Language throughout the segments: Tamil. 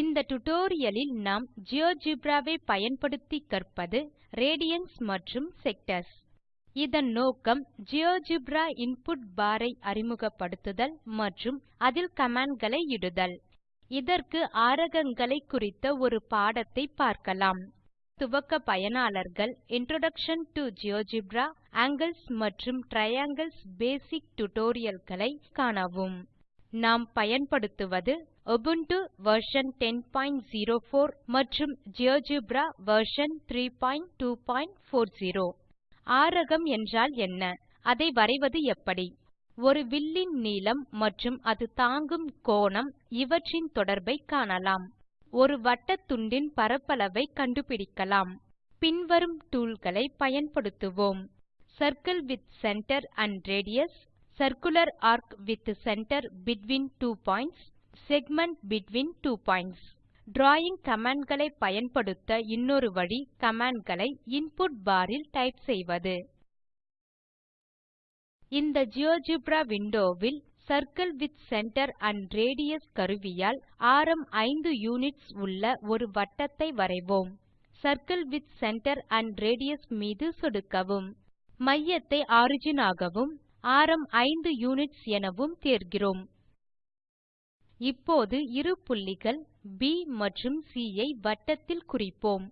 இந்த டுடோரியலில் நாம் ஜியோஜெப்ரா வை பயன்படுத்தி கற்பது ரேடியன்ஸ் மற்றும் செக்டர்ஸ் இதன் நோக்கம் ஜியோஜெப்ரா இன்புட் பார் ஐ அறிமுகப்படுத்துதல் மற்றும் அதில் கமாண்ட் களை இடுதல். இதற்கு ஆரகங்களை குறித்த ஒரு பாடத்தை பார்க்கலாம். துவக்க பயனாளர்கள் இன்ட்ரோடக்ஷன் டு ஜியோஜெப்ரா ஆங்கில்ஸ் மற்றும் டிரையாங்கில்ஸ் பேசிக் tutorialகளை காணவும். நாம் பயன்படுத்துவது Ubuntu வெர்ஷன் 1004 மற்றும் GeoGebra வெர்ஷன் 3240 ஆரகம் என்றால் என்ன? அதை வரைவது எப்படி? ஒரு வில்லின் நீளம் மற்றும் அது தாங்கும் கோணம் இவற்றின் தொடர்பை காணலாம். ஒரு வட்டத்துண்டின் பரப்பளவை கண்டுபிடிக்கலாம். பின்வரும் டூல் களை பயன்படுத்துவோம். Circle with center and radius circular arc with center between two points segment between two points. Drawing command களை பயன்படுத்த இன்னொரு வழி கமாண்ட் களை இன்புட் பார் ல் டைப் செய்வது. இந்த GeoGebra window will circle with center and radius கருவியால் ஆரம் 5 யுனிட்ஸ் உள்ள ஒரு வட்டத்தை வரைவோம். Circle with center and radius மீது சொடுக்கவும். மையத்தை ஒரிஜின் ஆகவும் ஆரம் 5 யுனிட்ஸ் எனவும் தேர்கிறோம். இப்போது இரு புள்ளிகள் ப் மற்றும் சி ஐ வட்டத்தில் குறிப்போம்.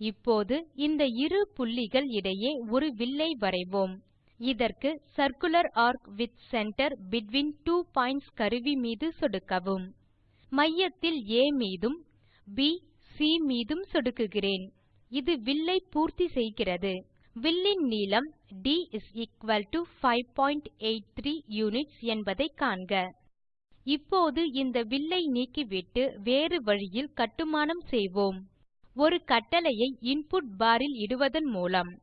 இப்போது இந்த இரு புள்ளிகள் இடையே ஒரு வில்லை வரைவோம். இதற்கு circular ARC with center between two points கருவி மீது சொடுக்கவும். மையத்தில் ஆ மீதும் ப் சி மீதும் சொடுக்குகிறேன். இது வில்லை பூர்த்தி செய்கிறது. வில்லின் நீளம் ட் 583 யூனிட்ஸ் என்பதை காண்க. இப்போது இந்த வில்லை நீக்கிவிட்டு வேறு வழியில் கட்டுமானம் செய்வோம். ஒரு கட்டளையை இன்புட் பார் ல் இடுவதன் மூலம்.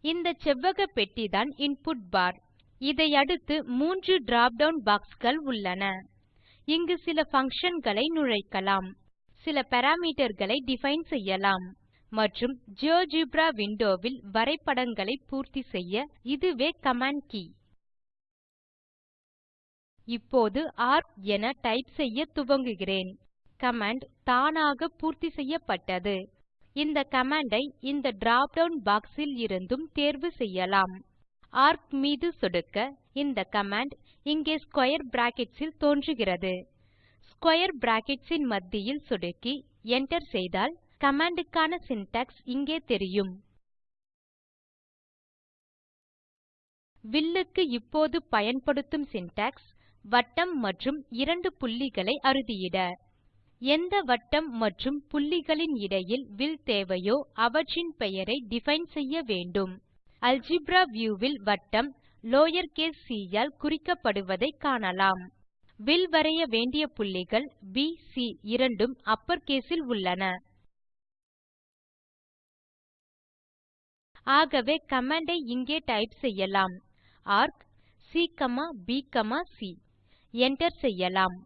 இந்த செவ்வக பெட்டிதான் இன்புட் பார் இதை அடுத்து மூன்று drop டவுன் பாக்ஸ் கள் உள்ளன. இங்கு சில பங்ஷன் களை நுழைக்கலாம். சில பாராமீட்டர் களை டிஃபைன் செய்யலாம். மற்றும் ஜியோஜெப்ரா விண்டோ வில் வரைபடங்களை பூர்த்தி செய்ய இதுவே கமாண்ட் கே. இப்போது ஏஆர்சி என டைப் செய்ய துவங்குகிறேன். கமாண்ட் தானாக பூர்த்தி செய்யப்பட்டது. இந்த கமாண்ட் ஐ இந்த drop டவுன் பாக்ஸ் ல் இருந்தும் தேர்வு செய்யலாம். ஏஆர்சி மீது சொடுக்க இந்த கமாண்ட் இங்கே ஸ்க்வேர் பிராக்கெட்ஸ் ல் தோன்றுகிறது. ஸ்க்வேர் பிராக்கெட்ஸ் ன் மத்தியில் சொடுக்கி enter செய்தால் command க்கான syntax இங்கே தெரியும். வில்லுக்கு இப்போது பயன்படுத்தும் syntax வட்டம் மற்றும் இரண்டு புள்ளிகளை அறுதியிட. எந்த வட்டம் மற்றும் புள்ளிகளின் இடையில் வில் தேவையோ அவற்றின் பெயரை டிஃபைன் செய்ய வேண்டும். அல்ஜெப்ரா வியூ வில் வட்டம் லவர் கேஸ் c ஆல் குறிக்கப்படுவதை காணலாம். வில் வரைய வேண்டிய புள்ளிகள் ப் சி இரண்டும் அப்பர் கேஸ் உள்ளன. ஆகவே கமாண்ட் ஐ இங்கே டைப் செய்யலாம். ஏஆர்சி c ப் சி enter செய்யலாம்.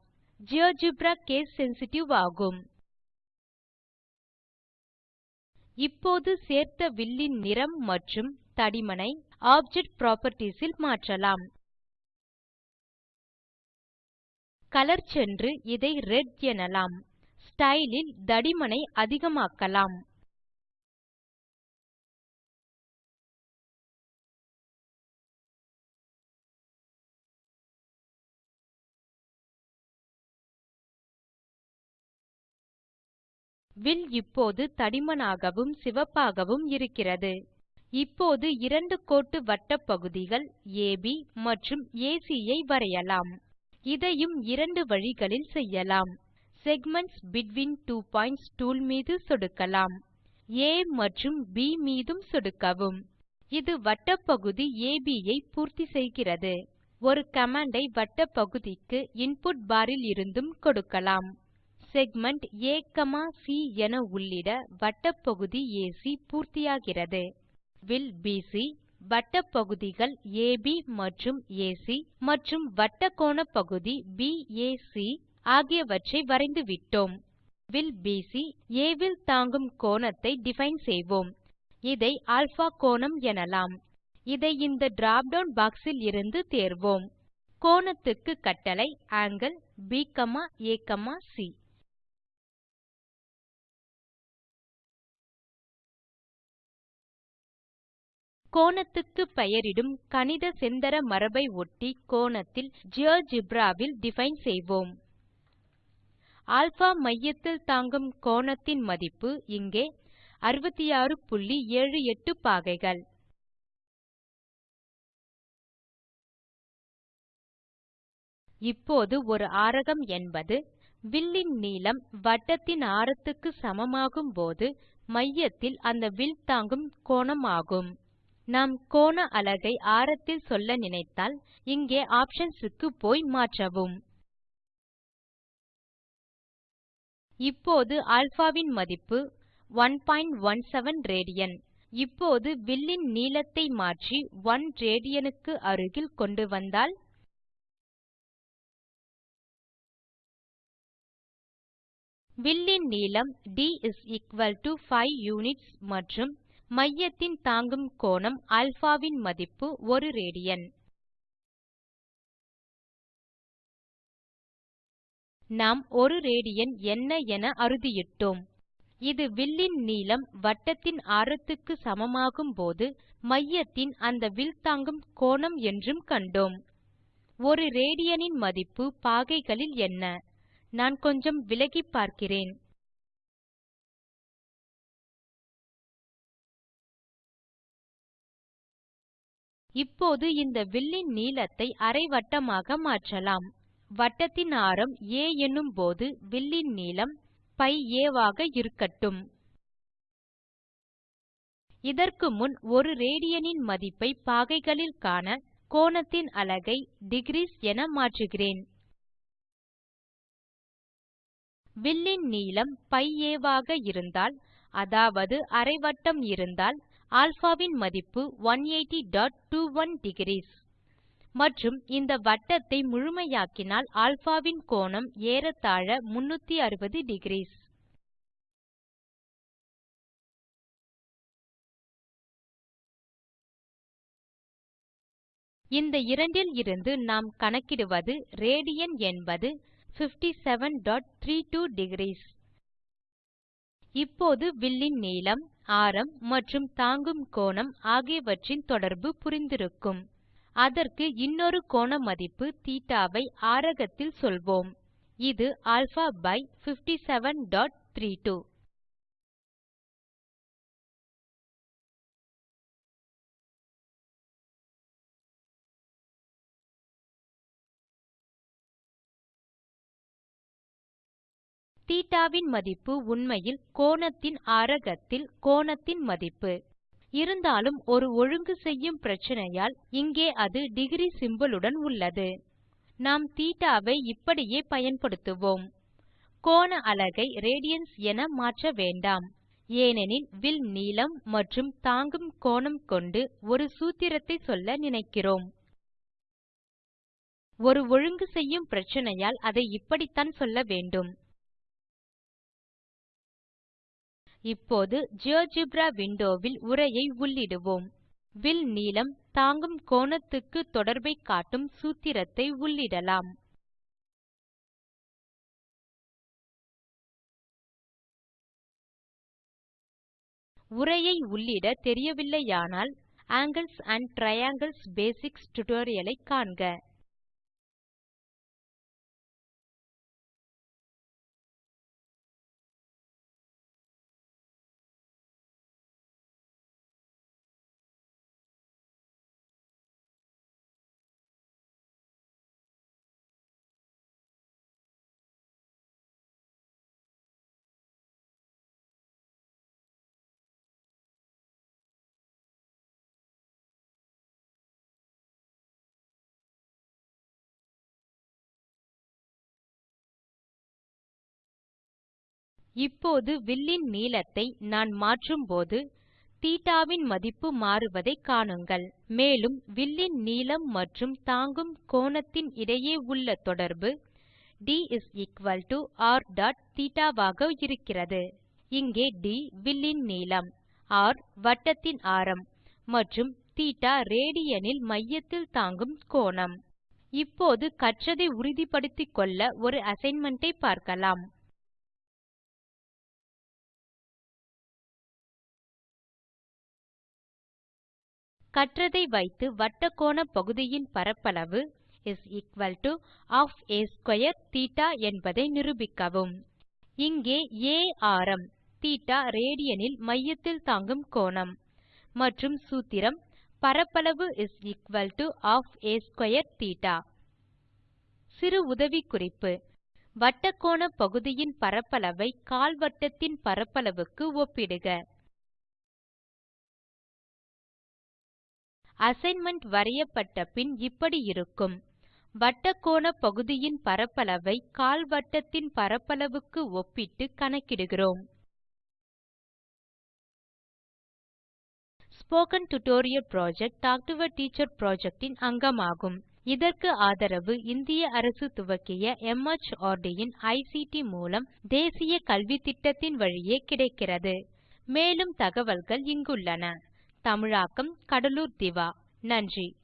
ஜியோஜெப்ரா கேஸ் சென்சிட்டிவ் ஆகும். இப்போது சேர்த்த வில்லின் நிறம் மற்றும் தடிமனை ஆப்ஜெக்ட் புராப்பர்ட்டீஸ் ல் மாற்றலாம். கலர் சென்று இதை ரெட் எனலாம். ஸ்டைல் ல் தடிமனை அதிகமாக்கலாம். வில் இப்போது தடிமனாகவும் சிவப்பாகவும் இருக்கிறது. இப்போது இரண்டு கோட்டு வட்டப்பகுதிகள் அப் மற்றும் ஏசி ஐ வரையலாம். இதையும் இரண்டு வழிகளில் செய்யலாம். Segments between two points tool மீது சொடுக்கலாம். ஆ மற்றும் ப் மீதும் சொடுக்கவும். இது வட்டப்பகுதி அப் ஐ பூர்த்தி செய்கிறது. ஒரு கமாண்ட் ஐ வட்டப்பகுதிக்கு இன்புட் பாரில் இருந்தும் கொடுக்கலாம். செக்மென்ட் AC என உள்ளிட வட்டப்பகுதி ஏசி பூர்த்தியாகிறது. வில் பிசி வட்டப்பகுதிகள் அப் மற்றும் ஏசி மற்றும் வட்டக்கோணப்பகுதி பாக் ஆகியவற்றை வரைந்துவிட்டோம் வில் பிசி ஆ வில் தாங்கும் கோணத்தை டிஃபைன் செய்வோம். இதை அல்பா கோணம் எனலாம். இதை இந்த drop டவுன் பாக்ஸ் இருந்து தேர்வோம். கோணத்துக்கு கட்டளை ஆங்கிள் BAC கோணத்துக்கு பெயரிடும் கணித செந்தர மரபை ஒட்டி கோணத்தில் ஜியோஜிப்ராவில் டிஃபைன் செய்வோம். ஆல்பா மையத்தில் தாங்கும் கோணத்தின் மதிப்பு இங்கே 6678 பாகைகள். இப்போது ஒரு ஆரகம் என்பது வில்லின் நீளம் வட்டத்தின் ஆரத்துக்கு சமமாகும் போது மையத்தில் அந்த வில் தாங்கும் கோணம் ஆகும். நாம் கோண அலகை ஆரத்தில் சொல்ல நினைத்தால் இங்கே ஆப்ஷன்ஸ் க்கு போய் மாற்றவும். இப்போது α வின் மதிப்பு 117 ராட் இப்போது வில்லின் நீளத்தை மாற்றி 1 ராட் க்கு அருகில் கொண்டு வந்தால் வில்லின் நீளம் d 5 யுனிட்ஸ் மற்றும் மையத்தின் தாங்கும் கோணம் α வின் மதிப்பு 1 ராட் நாம் 1 ராட் என்ன என அறுதியிட்டோம். இது வில்லின் நீளம் வட்டத்தின் ஆரத்துக்கு சமமாகும் போது மையத்தின் அந்த வில் தாங்கும் கோணம் என்றும் கண்டோம். 1 ரேடியனின் மதிப்பு பாகைகளில் என்ன? நான் கொஞ்சம் விலகிப் பார்க்கிறேன். இப்போது இந்த வில்லின் நீளத்தை அரை வட்டமாக மாற்றலாம். வட்டத்தின் ஆரம் எனும் போது வில்லின் நீளம் பை a ஆக இருக்கட்டும். இதற்கு முன் ஒரு ரேடியனின் மதிப்பை பாகைகளில் காண கோணத்தின் அலகை டிக்ரீஸ் என மாற்றுகிறேன். வில்லின் நீளம் பை a ஆக இருந்தால் அதாவது அரை வட்டம் இருந்தால் α வின் மதிப்பு 18021 டிக்ரீஸ் மற்றும் இந்த வட்டத்தை முழுமையாக்கினால் α வின் கோணம் ஏறத்தாழ 360 டிக்ரீஸ் இந்த இரண்டில் இருந்து நாம் கணக்கிடுவது ரேடியன் என்பது 5732 டிக்ரீஸ் இப்போது வில்லின் நீளம் ஆரம் மற்றும் தாங்கும் கோணம் ஆகியவற்றின் தொடர்பு புரிந்திருக்கும். அதற்கு இன்னொரு கோண மதிப்பு தீட்டாவை ஆரகத்தில் சொல்வோம். இது α57.32 θ வின் மதிப்பு உண்மையில் கோணத்தின் ஆரகத்தில் கோணத்தின் மதிப்பு. இருந்தாலும் ஒரு ஒழுங்கு செய்யும் பிரச்சினையால் இங்கே அது டிக்ரி சிம்போல் உடன் உள்ளது. நாம் θ இப்படியே பயன்படுத்துவோம். கோண அலகை ரேடியன்ஸ் என மாற்ற வேண்டாம். ஏனெனில் வில் நீளம் மற்றும் தாங்கும் கோணம் கொண்டு ஒரு சூத்திரத்தை சொல்ல நினைக்கிறோம். ஒரு ஒழுங்கு செய்யும் பிரச்சினையால் அதை இப்படித்தான் சொல்ல வேண்டும். இப்போது ஜியோஜெப்ரா விண்டோ வில் உரையை உள்ளிடுவோம். வில் நீளம் தாங்கும் கோணத்துக்கு தொடர்பைக் காட்டும் சூத்திரத்தை உள்ளிடலாம். உரையை உள்ளிட தெரியவில்லையானால் angles and triangles basics tutorial ஐ காண்க. இப்போது வில்லின் நீளத்தை நான் மாற்றும்போது θ வின் மதிப்பு மாறுவதை காணுங்கள் மேலும் வில்லின் நீளம் மற்றும் தாங்கும் கோணத்தின் இடையே உள்ள தொடர்பு d r θ ஆக இருக்கிறது இங்கே ட் வில்லின் நீளம் ர் வட்டத்தின் ஆரம் மற்றும் θ ரேடியன் ல் மையத்தில் தாங்கும் கோணம் இப்போது கற்றதை உறுதிப்படுத்திக் கொள்ள ஒரு அசைன்மென்ட் ஐ பார்க்கலாம் கற்றதை வைத்து வட்டக்கோண பகுதியின் பரப்பளவு θ என்பதை நிரூபிக்கவும் இங்கே ஆ ஆரம் θ ரேடியன் ல் மையத்தில் தாங்கும் கோணம் மற்றும் சூத்திரம் பரப்பளவு θ சிறு உதவிக்குறிப்பு வட்டக்கோண பகுதியின் பரப்பளவை கால்வட்டத்தின் பரப்பளவுக்கு ஒப்பிடுக அசைன்மென்ட் வரையப்பட்ட பின் இப்படி இருக்கும். வட்டக்கோண பகுதியின் பரப்பளவை கால்வட்டத்தின் பரப்பளவுக்கு ஒப்பிட்டு கணக்கிடுகிறோம். Spoken tutorial project talk to a teacher project இன் அங்கமாகும். இதற்கு ஆதரவு இந்திய அரசு துவக்கிய மார்ட் இன் ஐசிடி மூலம் தேசிய கல்வித்திட்டத்தின் வழியே கிடைக்கிறது. மேலும் தகவல்கள் இங்குள்ளன. தமிழாக்கம் கடலூர் திவா. நன்றி.